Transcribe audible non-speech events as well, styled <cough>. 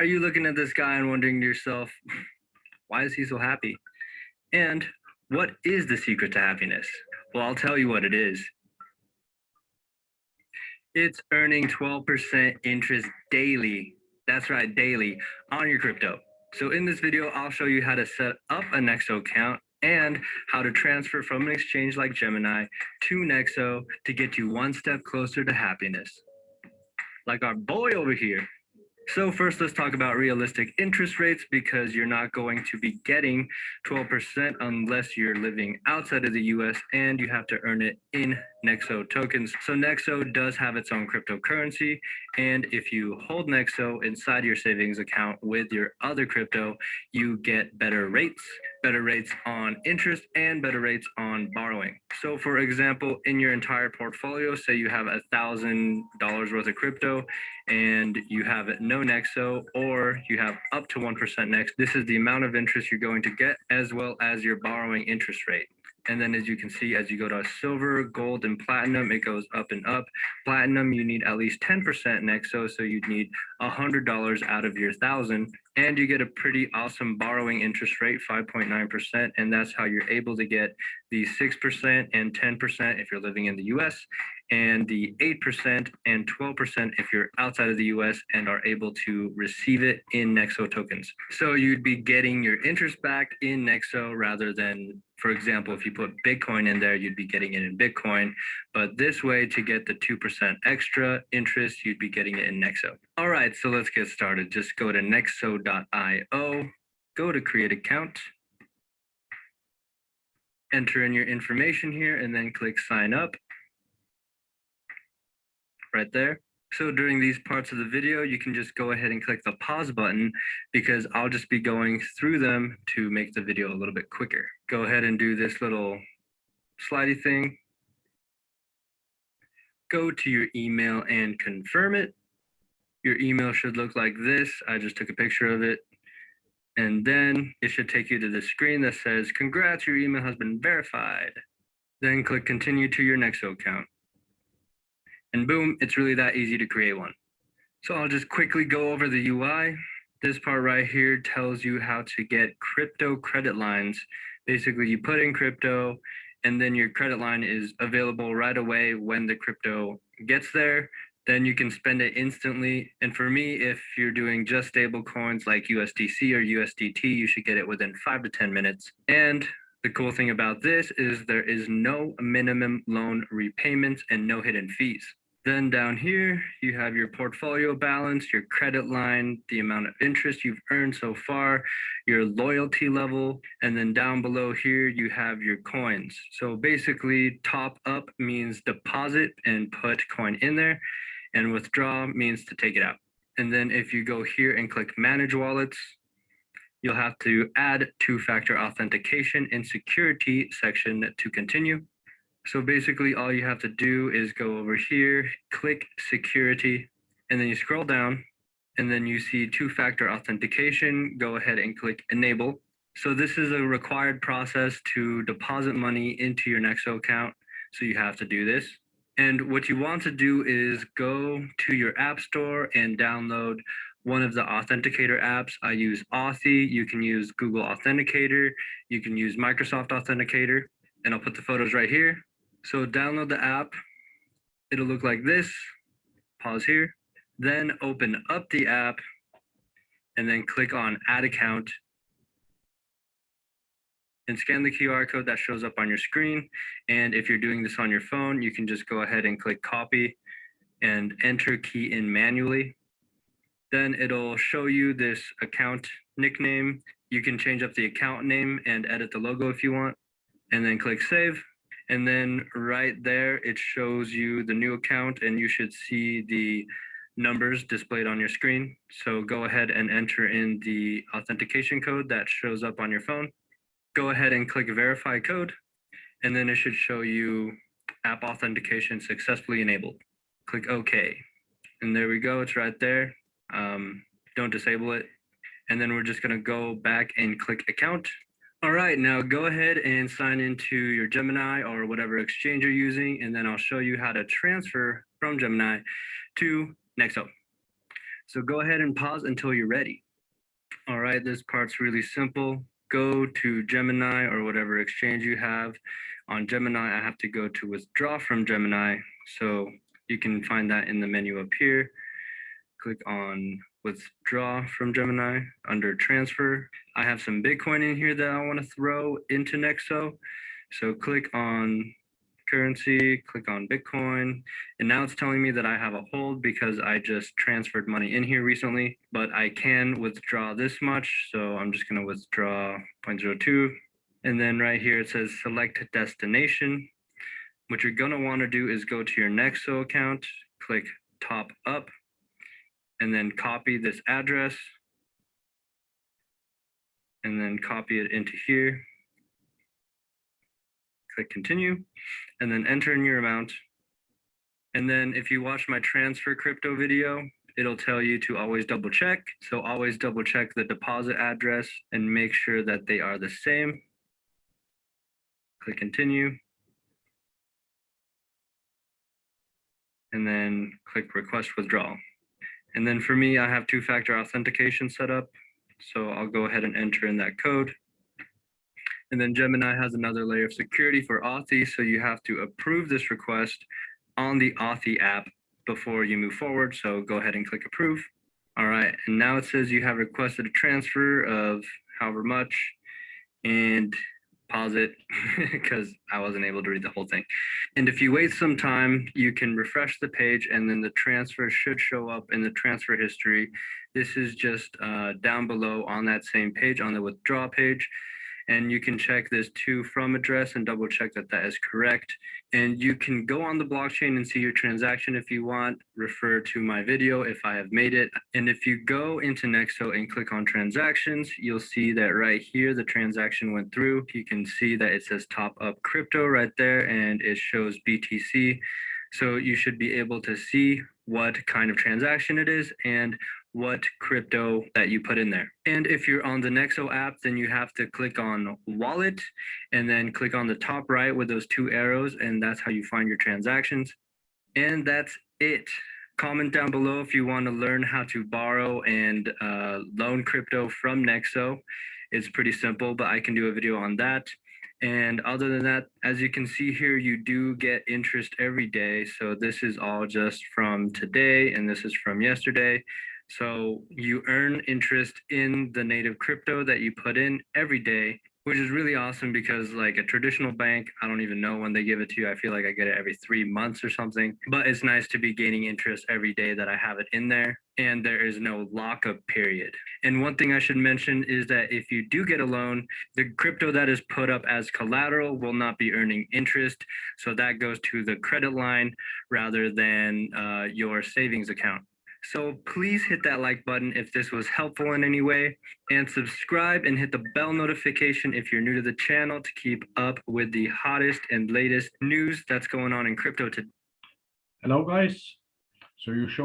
Are you looking at this guy and wondering to yourself, why is he so happy? And what is the secret to happiness? Well, I'll tell you what it is. It's earning 12% interest daily. That's right, daily on your crypto. So in this video, I'll show you how to set up a Nexo account and how to transfer from an exchange like Gemini to Nexo to get you one step closer to happiness. Like our boy over here. So first, let's talk about realistic interest rates because you're not going to be getting 12% unless you're living outside of the US and you have to earn it in Nexo tokens. So Nexo does have its own cryptocurrency. And if you hold Nexo inside your savings account with your other crypto, you get better rates, better rates on interest and better rates on borrowing. So for example, in your entire portfolio, say you have a thousand dollars worth of crypto and you have no Nexo or you have up to 1% Nexo, this is the amount of interest you're going to get as well as your borrowing interest rate. And then as you can see, as you go to silver, gold, and platinum, it goes up and up. Platinum, you need at least 10% Nexo, so you'd need $100 out of your thousand. And you get a pretty awesome borrowing interest rate, 5.9%. And that's how you're able to get the 6% and 10% if you're living in the US, and the 8% and 12% if you're outside of the US and are able to receive it in Nexo tokens. So you'd be getting your interest back in Nexo rather than for example, if you put Bitcoin in there, you'd be getting it in Bitcoin. But this way, to get the 2% extra interest, you'd be getting it in Nexo. All right, so let's get started. Just go to nexo.io, go to create account, enter in your information here, and then click sign up right there. So during these parts of the video, you can just go ahead and click the pause button because I'll just be going through them to make the video a little bit quicker. Go ahead and do this little slidey thing. Go to your email and confirm it. Your email should look like this. I just took a picture of it. And then it should take you to the screen that says, congrats, your email has been verified. Then click continue to your Nexo account and boom, it's really that easy to create one. So I'll just quickly go over the UI. This part right here tells you how to get crypto credit lines. Basically, you put in crypto and then your credit line is available right away when the crypto gets there. Then you can spend it instantly. And for me, if you're doing just stable coins like USDC or USDT, you should get it within five to 10 minutes. And the cool thing about this is there is no minimum loan repayments and no hidden fees. Then down here, you have your portfolio balance, your credit line, the amount of interest you've earned so far, your loyalty level, and then down below here, you have your coins. So basically top up means deposit and put coin in there and withdraw means to take it out. And then if you go here and click manage wallets, you'll have to add two-factor authentication in security section to continue. So basically all you have to do is go over here, click security, and then you scroll down and then you see two-factor authentication, go ahead and click enable. So this is a required process to deposit money into your Nexo account. So you have to do this. And what you want to do is go to your app store and download one of the authenticator apps. I use Authy. You can use Google Authenticator. You can use Microsoft Authenticator. And I'll put the photos right here. So download the app. It'll look like this. Pause here. Then open up the app and then click on add account and scan the QR code that shows up on your screen. And if you're doing this on your phone, you can just go ahead and click copy and enter key in manually. Then it'll show you this account nickname. You can change up the account name and edit the logo if you want, and then click save. And then right there, it shows you the new account and you should see the numbers displayed on your screen. So go ahead and enter in the authentication code that shows up on your phone. Go ahead and click verify code, and then it should show you app authentication successfully enabled. Click OK. And there we go, it's right there. Um, don't disable it. And then we're just gonna go back and click account all right, now go ahead and sign into your Gemini or whatever exchange you're using, and then I'll show you how to transfer from Gemini to Nexo. So go ahead and pause until you're ready. All right, this part's really simple. Go to Gemini or whatever exchange you have. On Gemini, I have to go to withdraw from Gemini. So you can find that in the menu up here. Click on withdraw from Gemini under transfer. I have some Bitcoin in here that I want to throw into Nexo. So click on currency, click on Bitcoin, and now it's telling me that I have a hold because I just transferred money in here recently, but I can withdraw this much. So I'm just going to withdraw 0.02. And then right here, it says select destination. What you're going to want to do is go to your Nexo account, click top up, and then copy this address, and then copy it into here. Click continue, and then enter in your amount. And then if you watch my transfer crypto video, it'll tell you to always double check. So always double check the deposit address and make sure that they are the same. Click continue. And then click request withdrawal. And then for me, I have two-factor authentication set up. So I'll go ahead and enter in that code. And then Gemini has another layer of security for Authy. So you have to approve this request on the Authy app before you move forward. So go ahead and click approve. All right. And now it says you have requested a transfer of however much and pause it because <laughs> I wasn't able to read the whole thing. And if you wait some time, you can refresh the page and then the transfer should show up in the transfer history. This is just uh, down below on that same page on the withdraw page. And you can check this to from address and double check that that is correct. And you can go on the blockchain and see your transaction if you want, refer to my video if I have made it. And if you go into Nexo and click on transactions, you'll see that right here, the transaction went through. You can see that it says top up crypto right there and it shows BTC. So you should be able to see what kind of transaction it is and what crypto that you put in there. And if you're on the Nexo app, then you have to click on wallet and then click on the top right with those two arrows. And that's how you find your transactions. And that's it. Comment down below if you want to learn how to borrow and uh, loan crypto from Nexo. It's pretty simple, but I can do a video on that. And other than that, as you can see here, you do get interest every day. So this is all just from today and this is from yesterday. So you earn interest in the native crypto that you put in every day, which is really awesome because like a traditional bank, I don't even know when they give it to you. I feel like I get it every three months or something, but it's nice to be gaining interest every day that I have it in there and there is no lockup period. And one thing I should mention is that if you do get a loan, the crypto that is put up as collateral will not be earning interest. So that goes to the credit line rather than uh, your savings account. So please hit that like button if this was helpful in any way and subscribe and hit the bell notification if you're new to the channel to keep up with the hottest and latest news that's going on in crypto today. Hello, guys. So you show